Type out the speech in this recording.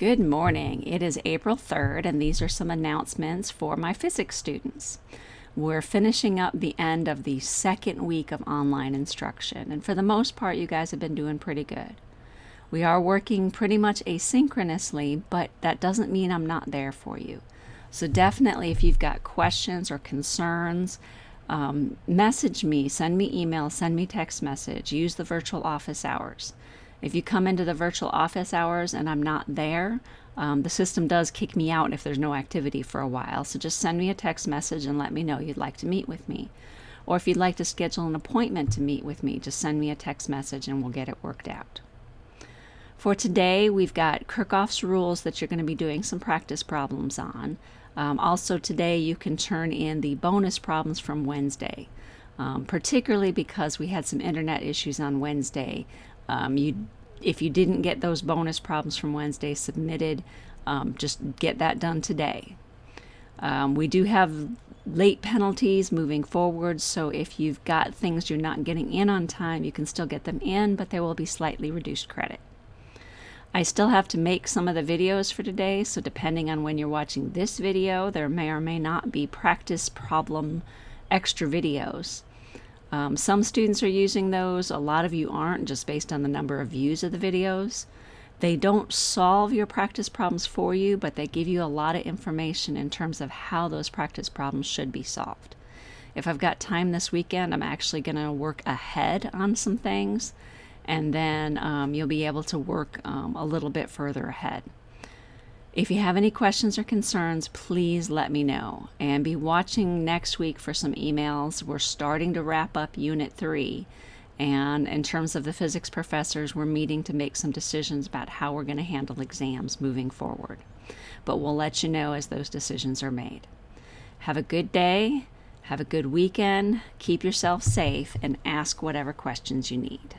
Good morning. It is April 3rd, and these are some announcements for my physics students. We're finishing up the end of the second week of online instruction, and for the most part, you guys have been doing pretty good. We are working pretty much asynchronously, but that doesn't mean I'm not there for you. So, definitely, if you've got questions or concerns, um, message me, send me email, send me text message, use the virtual office hours. If you come into the virtual office hours and I'm not there, um, the system does kick me out if there's no activity for a while. So just send me a text message and let me know you'd like to meet with me. Or if you'd like to schedule an appointment to meet with me, just send me a text message and we'll get it worked out. For today, we've got Kirchhoff's rules that you're going to be doing some practice problems on. Um, also, today you can turn in the bonus problems from Wednesday, um, particularly because we had some internet issues on Wednesday. Um, you, if you didn't get those bonus problems from Wednesday submitted, um, just get that done today. Um, we do have late penalties moving forward, so if you've got things you're not getting in on time, you can still get them in, but they will be slightly reduced credit. I still have to make some of the videos for today, so depending on when you're watching this video, there may or may not be practice problem extra videos. Um, some students are using those, a lot of you aren't, just based on the number of views of the videos. They don't solve your practice problems for you, but they give you a lot of information in terms of how those practice problems should be solved. If I've got time this weekend, I'm actually going to work ahead on some things, and then um, you'll be able to work um, a little bit further ahead. If you have any questions or concerns, please let me know. And be watching next week for some emails. We're starting to wrap up Unit 3. And in terms of the physics professors, we're meeting to make some decisions about how we're going to handle exams moving forward. But we'll let you know as those decisions are made. Have a good day, have a good weekend, keep yourself safe, and ask whatever questions you need.